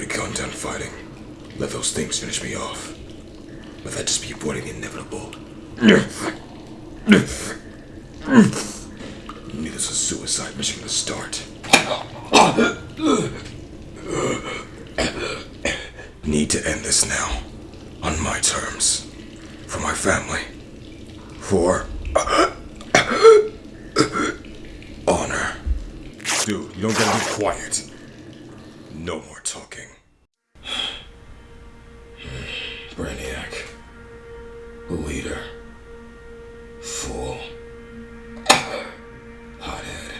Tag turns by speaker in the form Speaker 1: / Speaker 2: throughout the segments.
Speaker 1: could have gone down fighting. Let those things finish me off. But that'd just be avoiding the inevitable. This was suicide mission from the start. Need to end this now. On my terms. For my family. For honor. Dude, you don't gotta be quiet. No more talking. Brainiac. Leader. Fool. Hothead.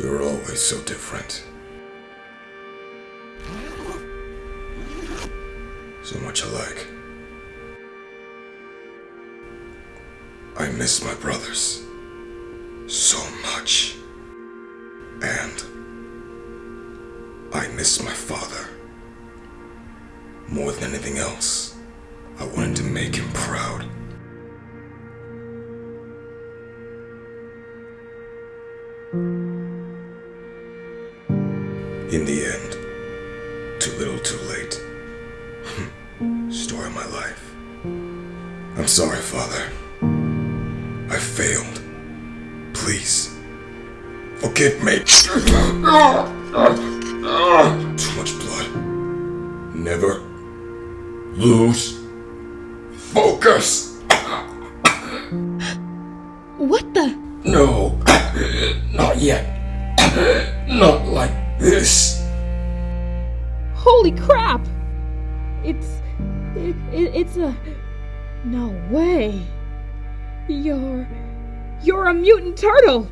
Speaker 1: We were always so different. So much alike. I miss my brothers so much. And miss my father. More than anything else, I wanted to make him proud. In the end, too little too late. Story of my life. I'm sorry, Father. I failed. Please, forgive me. Ah, too much blood. Never lose focus.
Speaker 2: What the?
Speaker 1: No, not yet. Not like this.
Speaker 2: Holy crap! It's. It, it, it's a. No way. You're. You're a mutant turtle!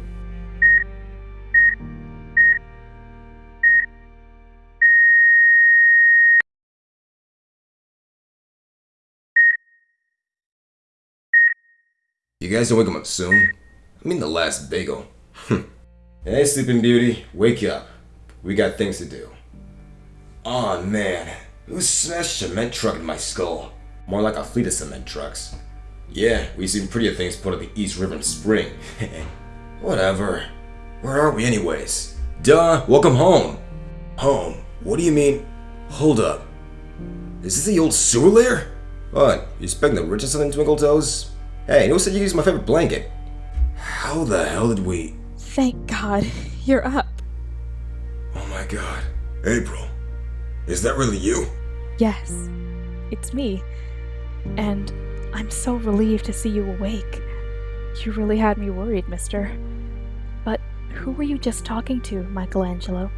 Speaker 1: You guys don't wake him up soon? I mean the last bagel. Hmm. hey, Sleeping Beauty, wake up. We got things to do. Aw oh, man, who smashed cement truck in my skull? More like a fleet of cement trucks. Yeah, we've seen prettier things put on the East River in spring. Whatever. Where are we anyways? Duh, welcome home. Home? What do you mean? Hold up. Is this the old sewer lair? What, you expecting the richest of them twinkle toes? Hey, who said you used my favorite blanket? How the hell did we...
Speaker 2: Thank God, you're up.
Speaker 1: Oh my god. April, is that really you?
Speaker 2: Yes, it's me. And I'm so relieved to see you awake. You really had me worried, mister. But who were you just talking to, Michelangelo?